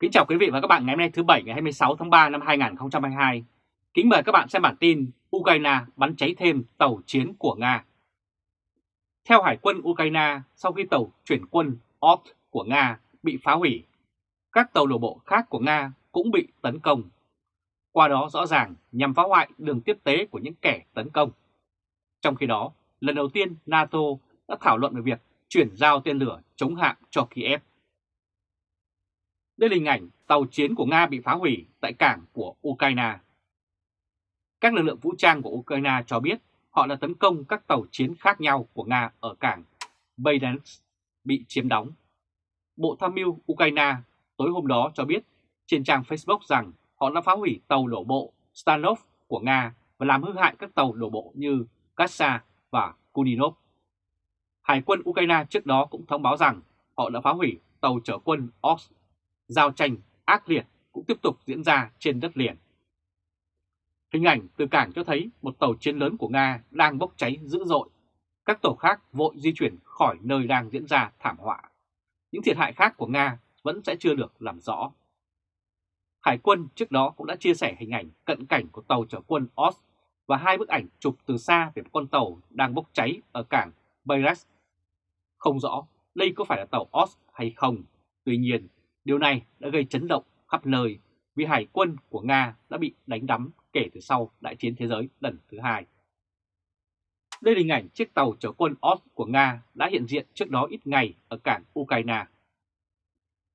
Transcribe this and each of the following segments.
Kính chào quý vị và các bạn ngày hôm nay thứ Bảy ngày 26 tháng 3 năm 2022. Kính mời các bạn xem bản tin Ukraine bắn cháy thêm tàu chiến của Nga. Theo Hải quân Ukraine, sau khi tàu chuyển quân OT của Nga bị phá hủy, các tàu đổ bộ khác của Nga cũng bị tấn công. Qua đó rõ ràng nhằm phá hoại đường tiếp tế của những kẻ tấn công. Trong khi đó, lần đầu tiên NATO đã thảo luận về việc chuyển giao tên lửa chống hạm cho Kiev. Đây là hình ảnh tàu chiến của Nga bị phá hủy tại cảng của Ukraine. Các lực lượng vũ trang của Ukraine cho biết họ đã tấn công các tàu chiến khác nhau của Nga ở cảng Baidansk bị chiếm đóng. Bộ Tham mưu Ukraine tối hôm đó cho biết trên trang Facebook rằng họ đã phá hủy tàu đổ bộ Stanov của Nga và làm hư hại các tàu đổ bộ như Kassa và Kuninov. Hải quân Ukraine trước đó cũng thông báo rằng họ đã phá hủy tàu chở quân Ox. Giao tranh ác liệt cũng tiếp tục diễn ra trên đất liền. Hình ảnh từ cảng cho thấy một tàu chiến lớn của Nga đang bốc cháy dữ dội. Các tàu khác vội di chuyển khỏi nơi đang diễn ra thảm họa. Những thiệt hại khác của Nga vẫn sẽ chưa được làm rõ. Hải quân trước đó cũng đã chia sẻ hình ảnh cận cảnh của tàu chở quân os và hai bức ảnh chụp từ xa về một con tàu đang bốc cháy ở cảng Bayras. Không rõ đây có phải là tàu os hay không, tuy nhiên điều này đã gây chấn động khắp nơi vì hải quân của Nga đã bị đánh đắm kể từ sau Đại chiến Thế giới lần thứ hai. Đây là hình ảnh chiếc tàu chở quân Ost của Nga đã hiện diện trước đó ít ngày ở cảng Ukraine.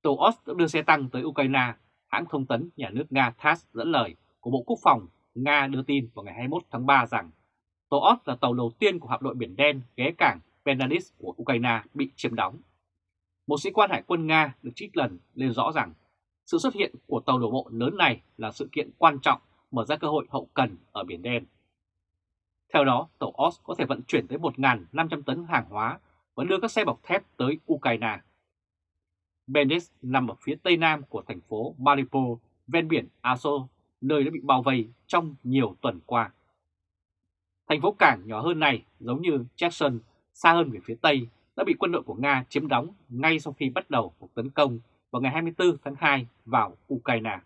Tàu Ost đã đưa xe tăng tới Ukraine, hãng thông tấn nhà nước Nga TASS dẫn lời của Bộ Quốc phòng Nga đưa tin vào ngày 21 tháng 3 rằng tàu Ost là tàu đầu tiên của hạm đội Biển Đen ghé cảng Penadis của Ukraine bị chiếm đóng. Một sĩ quan hải quân Nga được trích lần lên rõ rằng sự xuất hiện của tàu đổ bộ lớn này là sự kiện quan trọng mở ra cơ hội hậu cần ở Biển Đen. Theo đó, tàu OS có thể vận chuyển tới 1.500 tấn hàng hóa và đưa các xe bọc thép tới Ukraine. Benes nằm ở phía tây nam của thành phố Mariupol, ven biển Azov, nơi đã bị bao vây trong nhiều tuần qua. Thành phố cảng nhỏ hơn này, giống như Jackson, xa hơn về phía tây, đã bị quân đội của Nga chiếm đóng ngay sau khi bắt đầu cuộc tấn công vào ngày 24 tháng 2 vào Ukraine.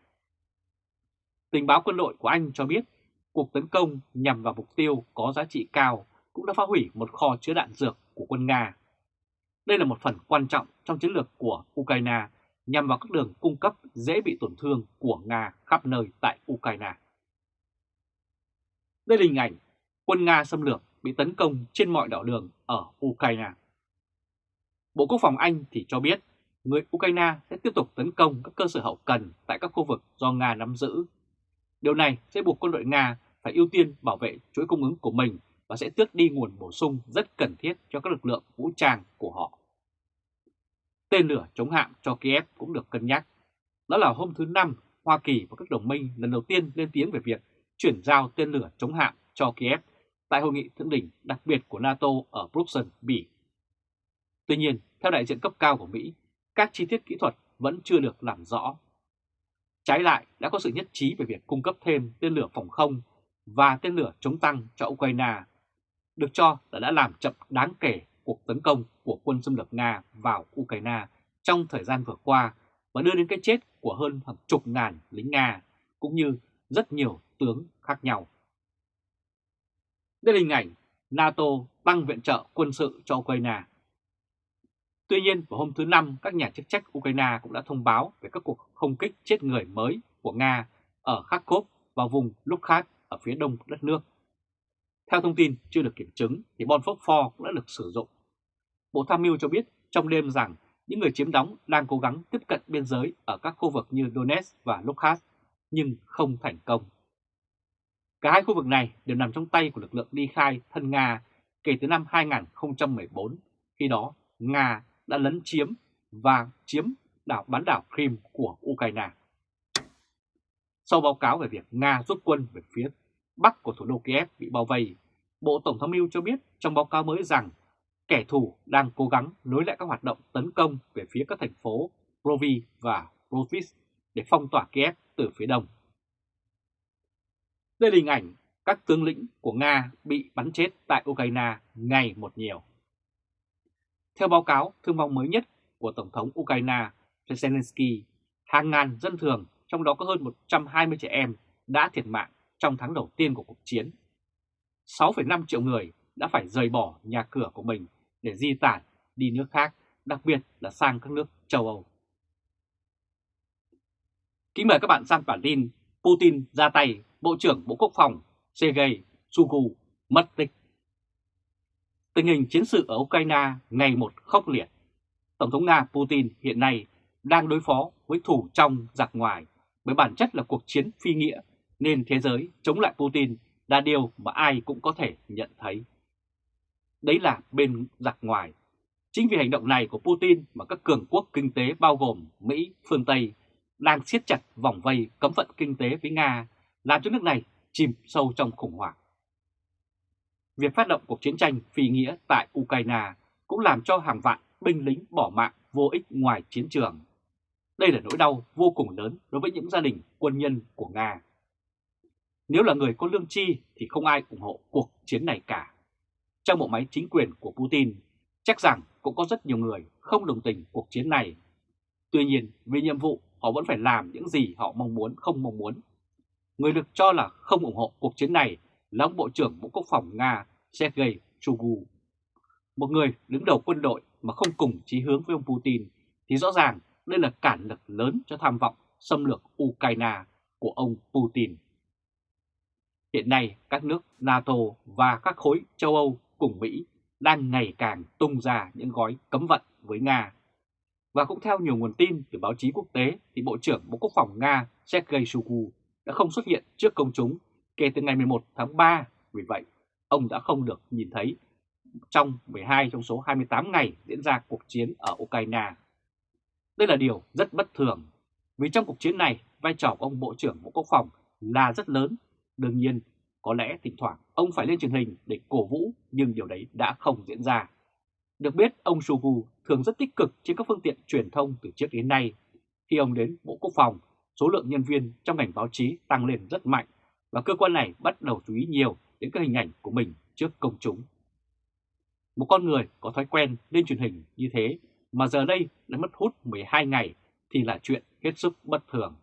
Tình báo quân đội của Anh cho biết, cuộc tấn công nhằm vào mục tiêu có giá trị cao cũng đã phá hủy một kho chứa đạn dược của quân Nga. Đây là một phần quan trọng trong chiến lược của Ukraine nhằm vào các đường cung cấp dễ bị tổn thương của Nga khắp nơi tại Ukraine. Đây là hình ảnh quân Nga xâm lược bị tấn công trên mọi đảo đường ở Ukraine. Bộ Quốc phòng Anh thì cho biết người Ukraine sẽ tiếp tục tấn công các cơ sở hậu cần tại các khu vực do Nga nắm giữ. Điều này sẽ buộc quân đội Nga phải ưu tiên bảo vệ chuỗi cung ứng của mình và sẽ tước đi nguồn bổ sung rất cần thiết cho các lực lượng vũ trang của họ. Tên lửa chống hạm cho Kiev cũng được cân nhắc. Đó là hôm thứ Năm, Hoa Kỳ và các đồng minh lần đầu tiên lên tiếng về việc chuyển giao tên lửa chống hạm cho Kiev tại hội nghị thượng đỉnh đặc biệt của NATO ở Bruxelles, Bỉ. Tuy nhiên, theo đại diện cấp cao của Mỹ, các chi tiết kỹ thuật vẫn chưa được làm rõ. Trái lại, đã có sự nhất trí về việc cung cấp thêm tên lửa phòng không và tên lửa chống tăng cho Ukraine, được cho là đã làm chậm đáng kể cuộc tấn công của quân xâm lược Nga vào Ukraine trong thời gian vừa qua và đưa đến cái chết của hơn hàng chục ngàn lính Nga, cũng như rất nhiều tướng khác nhau. Đây là hình ảnh NATO tăng viện trợ quân sự cho Ukraine. Tuy nhiên, vào hôm thứ Năm, các nhà chức trách Ukraine cũng đã thông báo về các cuộc không kích chết người mới của Nga ở Kharkov và vùng Luhansk ở phía đông đất nước. Theo thông tin chưa được kiểm chứng, thì bom phốt pho cũng đã được sử dụng. Bộ Tham mưu cho biết trong đêm rằng những người chiếm đóng đang cố gắng tiếp cận biên giới ở các khu vực như Donetsk và Luhansk, nhưng không thành công. Cả hai khu vực này đều nằm trong tay của lực lượng ly khai thân Nga kể từ năm 2014, khi đó Nga đã lấn chiếm và chiếm đảo bán đảo Crimea của Ukraine. Sau báo cáo về việc Nga rút quân về phía bắc của thủ đô Kiev bị bao vây, Bộ Tổng thống mưu cho biết trong báo cáo mới rằng kẻ thù đang cố gắng nối lại các hoạt động tấn công về phía các thành phố Provi và Provis để phong tỏa Kiev từ phía đông. Đây là hình ảnh các tướng lĩnh của Nga bị bắn chết tại Ukraine ngày một nhiều. Theo báo cáo thương vong mới nhất của Tổng thống Ukraine Zelensky, hàng ngàn dân thường, trong đó có hơn 120 trẻ em, đã thiệt mạng trong tháng đầu tiên của cuộc chiến. 6,5 triệu người đã phải rời bỏ nhà cửa của mình để di tản đi nước khác, đặc biệt là sang các nước châu Âu. Kính mời các bạn sang bản tin Putin ra tay, Bộ trưởng Bộ Quốc phòng Sergei Shoigu mất tích. Tình hình chiến sự ở Ukraine ngày một khốc liệt. Tổng thống Nga Putin hiện nay đang đối phó với thủ trong giặc ngoài với bản chất là cuộc chiến phi nghĩa nên thế giới chống lại Putin là điều mà ai cũng có thể nhận thấy. Đấy là bên giặc ngoài. Chính vì hành động này của Putin mà các cường quốc kinh tế bao gồm Mỹ, phương Tây đang siết chặt vòng vây cấm vận kinh tế với Nga, làm cho nước này chìm sâu trong khủng hoảng. Việc phát động cuộc chiến tranh phi nghĩa tại Ukraine cũng làm cho hàng vạn binh lính bỏ mạng vô ích ngoài chiến trường. Đây là nỗi đau vô cùng lớn đối với những gia đình quân nhân của Nga. Nếu là người có lương chi thì không ai ủng hộ cuộc chiến này cả. Trong bộ máy chính quyền của Putin, chắc rằng cũng có rất nhiều người không đồng tình cuộc chiến này. Tuy nhiên, vì nhiệm vụ họ vẫn phải làm những gì họ mong muốn không mong muốn. Người được cho là không ủng hộ cuộc chiến này là ông Bộ trưởng Bộ Quốc phòng Nga Sergei Shoigu. Một người đứng đầu quân đội mà không cùng chí hướng với ông Putin thì rõ ràng đây là cản lực lớn cho tham vọng xâm lược Ukraine của ông Putin. Hiện nay, các nước NATO và các khối châu Âu cùng Mỹ đang ngày càng tung ra những gói cấm vận với Nga. Và cũng theo nhiều nguồn tin từ báo chí quốc tế thì Bộ trưởng Bộ Quốc phòng Nga Sergei Shoigu đã không xuất hiện trước công chúng kể từ ngày 11 tháng 3. Vì vậy, ông đã không được nhìn thấy trong 12 trong số 28 ngày diễn ra cuộc chiến ở Ukraine. Đây là điều rất bất thường, vì trong cuộc chiến này, vai trò của ông Bộ trưởng Bộ Quốc phòng là rất lớn. Đương nhiên, có lẽ thỉnh thoảng ông phải lên truyền hình để cổ vũ, nhưng điều đấy đã không diễn ra. Được biết, ông Shoigu thường rất tích cực trên các phương tiện truyền thông từ trước đến nay. Khi ông đến Bộ Quốc phòng, số lượng nhân viên trong ngành báo chí tăng lên rất mạnh và cơ quan này bắt đầu chú ý nhiều đến các hình ảnh của mình trước công chúng. Một con người có thói quen lên truyền hình như thế mà giờ đây đã mất hút 12 ngày thì là chuyện hết sức bất thường.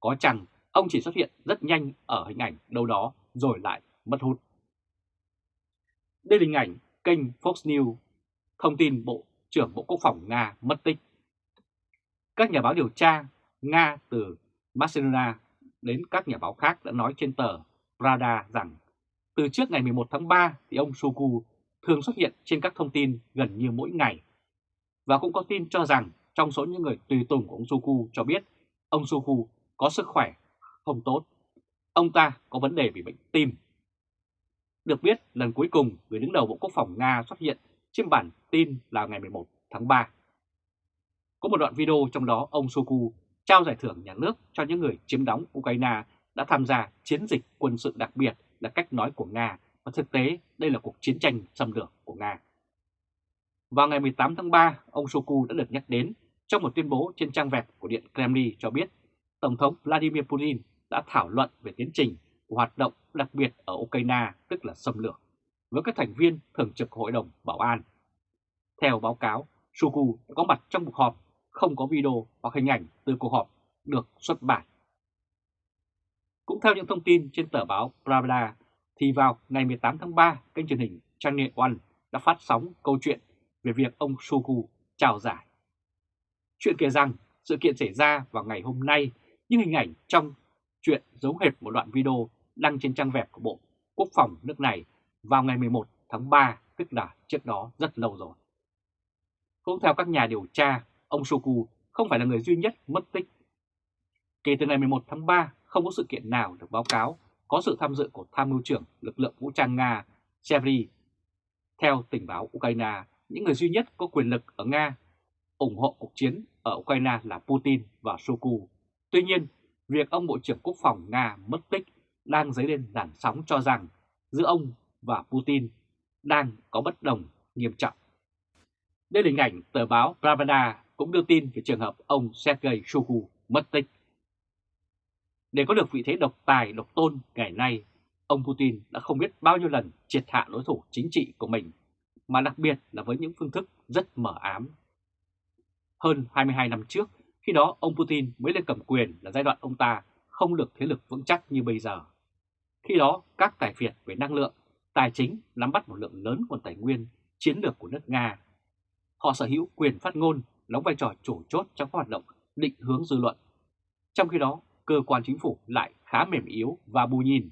Có chăng ông chỉ xuất hiện rất nhanh ở hình ảnh đâu đó rồi lại mất hút. Đây là hình ảnh kênh Fox News, thông tin Bộ trưởng Bộ Quốc phòng Nga mất tích. Các nhà báo điều tra Nga từ Barcelona đến các nhà báo khác đã nói trên tờ Prada rằng, từ trước ngày 11 tháng 3 thì ông Suku thường xuất hiện trên các thông tin gần như mỗi ngày. Và cũng có tin cho rằng trong số những người tùy tùng của ông Suku cho biết, ông Suku có sức khỏe không tốt. Ông ta có vấn đề bị bệnh tim. Được biết, lần cuối cùng người đứng đầu Bộ Quốc phòng Nga xuất hiện trên bản tin là ngày 11 tháng 3. Có một đoạn video trong đó ông Suku trao giải thưởng nhà nước cho những người chiếm đóng Ukraine đã tham gia chiến dịch quân sự đặc biệt là cách nói của Nga và thực tế đây là cuộc chiến tranh xâm lược của Nga. Vào ngày 18 tháng 3, ông Shoku đã được nhắc đến trong một tuyên bố trên trang web của Điện Kremlin cho biết Tổng thống Vladimir Putin đã thảo luận về tiến trình của hoạt động đặc biệt ở Ukraine, tức là xâm lược, với các thành viên thường trực Hội đồng Bảo an. Theo báo cáo, Shoku đã có mặt trong cuộc họp không có video hoặc hình ảnh từ cuộc họp được xuất bản. Cũng theo những thông tin trên tờ báo Pravda, thì vào ngày 18 tháng 3, kênh truyền hình Channel One đã phát sóng câu chuyện về việc ông Shoigu chào giải. Chuyện kể rằng sự kiện xảy ra vào ngày hôm nay, nhưng hình ảnh trong chuyện giống hệt một đoạn video đăng trên trang web của Bộ Quốc phòng nước này vào ngày 11 tháng 3, tức là trước đó rất lâu rồi. Cũng theo các nhà điều tra, ông Shoku không phải là người duy nhất mất tích. Kể từ ngày 11 tháng 3, không có sự kiện nào được báo cáo có sự tham dự của tham mưu trưởng lực lượng vũ trang Nga Chevry. Theo tình báo Ukraine, những người duy nhất có quyền lực ở Nga ủng hộ cuộc chiến ở Ukraine là Putin và Shoku. Tuy nhiên, việc ông Bộ trưởng Quốc phòng Nga mất tích đang dấy lên làn sóng cho rằng giữa ông và Putin đang có bất đồng nghiêm trọng. Đây là hình ảnh tờ báo Pravda cũng đưa tin về trường hợp ông Sergei Shoigu mất tích. Để có được vị thế độc tài, độc tôn ngày nay, ông Putin đã không biết bao nhiêu lần triệt hạ đối thủ chính trị của mình, mà đặc biệt là với những phương thức rất mở ám. Hơn 22 năm trước, Khi đó ông Putin mới lên cầm quyền là giai đoạn ông ta không được thế lực vững chắc như bây giờ. Khi đó các tài phiệt về năng lượng, tài chính nắm bắt một lượng lớn nguồn tài nguyên chiến lược của nước Nga. Họ sở hữu quyền phát ngôn, đóng vai trò chủ chốt trong các hoạt động định hướng dư luận. Trong khi đó, cơ quan chính phủ lại khá mềm yếu và bù nhìn.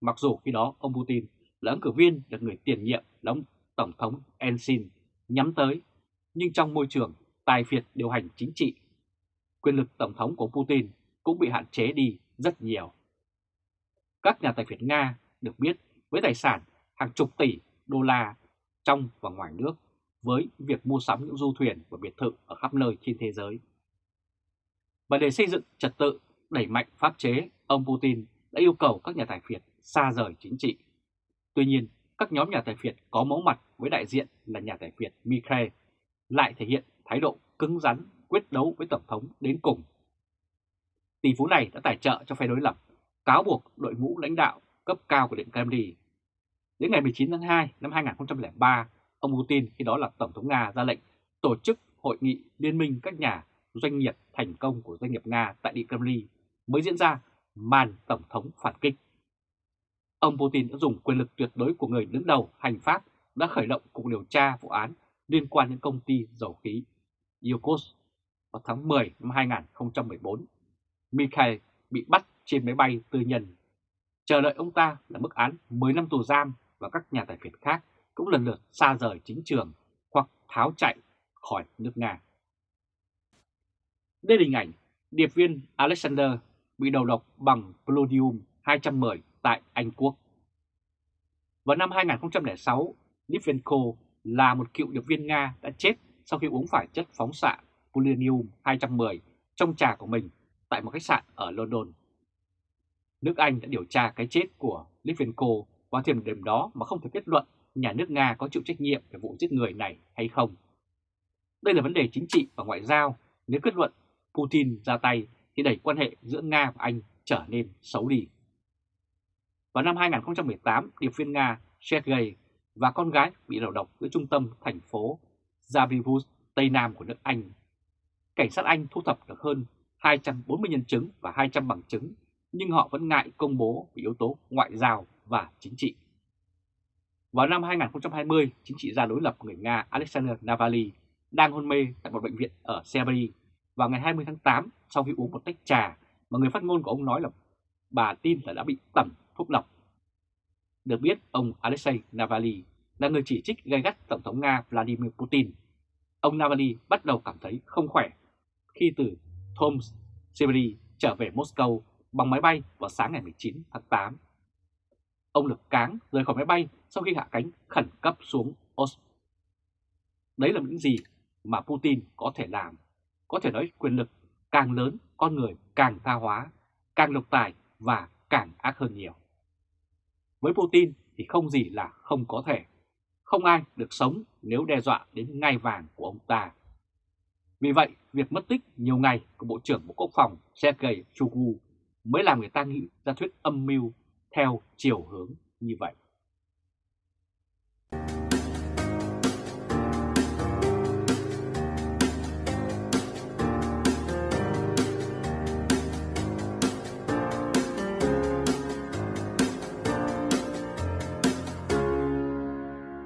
Mặc dù khi đó ông Putin là ứng cử viên được người tiền nhiệm là ông Tổng thống Ensin nhắm tới, nhưng trong môi trường tài phiệt điều hành chính trị, quyền lực Tổng thống của Putin cũng bị hạn chế đi rất nhiều. Các nhà tài phiệt Nga được biết với tài sản hàng chục tỷ đô la trong và ngoài nước với việc mua sắm những du thuyền và biệt thự ở khắp nơi trên thế giới. Và để xây dựng trật tự, đẩy mạnh pháp chế, ông Putin đã yêu cầu các nhà tài phiệt xa rời chính trị. Tuy nhiên, các nhóm nhà tài phiệt có máu mặt với đại diện là nhà tài phiệt Mikhail lại thể hiện thái độ cứng rắn quyết đấu với Tổng thống đến cùng. Tỷ phú này đã tài trợ cho phe đối lập, cáo buộc đội ngũ lãnh đạo cấp cao của Điện Kremlin. Đến ngày 19 tháng 2 năm 2003, ông Putin, khi đó là Tổng thống Nga ra lệnh tổ chức hội nghị liên minh các nhà doanh nghiệp thành công của doanh nghiệp Nga tại Điện Kremlin mới diễn ra màn Tổng thống phản kích. Ông Putin đã dùng quyền lực tuyệt đối của người đứng đầu hành pháp đã khởi động cuộc điều tra vụ án liên quan đến công ty dầu khí Yukos vào tháng 10 năm 2014. Mikhail bị bắt trên máy bay tư nhân. Chờ đợi ông ta là mức án 10 năm tù giam và các nhà tài phiệt khác cũng lần lượt xa rời chính trường hoặc tháo chạy khỏi nước Nga. Đây là hình ảnh điệp viên Alexander bị đầu độc bằng Polonium 210 tại Anh Quốc. Vào năm 2006, Litvenko là một cựu điệp viên Nga đã chết sau khi uống phải chất phóng xạ polonium 210 trong trà của mình tại một khách sạn ở London. Nước Anh đã điều tra cái chết của Litvenko vào thời điểm đó mà không thể kết luận nhà nước Nga có chịu trách nhiệm về vụ giết người này hay không. Đây là vấn đề chính trị và ngoại giao, nếu kết luận Putin ra tay thì đẩy quan hệ giữa Nga và Anh trở nên xấu đi. Vào năm 2018, điệp viên Nga Sergei và con gái bị đầu độc giữa trung tâm thành phố Zavivus, Tây Nam của nước Anh. Cảnh sát Anh thu thập được hơn 240 nhân chứng và 200 bằng chứng, nhưng họ vẫn ngại công bố vì yếu tố ngoại giao và chính trị. Vào năm 2020, chính trị gia đối lập người Nga Alexander Navalny đang hôn mê tại một bệnh viện ở Siberia vào ngày 20 tháng 8 sau khi uống một tách trà mà người phát ngôn của ông nói là bà tin là đã bị tẩm thuốc độc. Được biết, ông Alexei Navalny là người chỉ trích gay gắt Tổng thống Nga Vladimir Putin. Ông Navalny bắt đầu cảm thấy không khỏe khi từ Tomsk, Siberia trở về Moscow bằng máy bay vào sáng ngày 19 tháng 8. Ông được cáng rời khỏi máy bay sau khi hạ cánh khẩn cấp xuống Oslo. Đấy là những gì mà Putin có thể làm. Có thể nói quyền lực càng lớn, con người càng tha hóa, càng độc tài và càng ác hơn nhiều. Với Putin thì không gì là không có thể. Không ai được sống nếu đe dọa đến ngai vàng của ông ta. Vì vậy, việc mất tích nhiều ngày của Bộ trưởng Bộ Quốc phòng Sergei Shoigu mới làm người ta nghĩ ra thuyết âm mưu theo chiều hướng như vậy.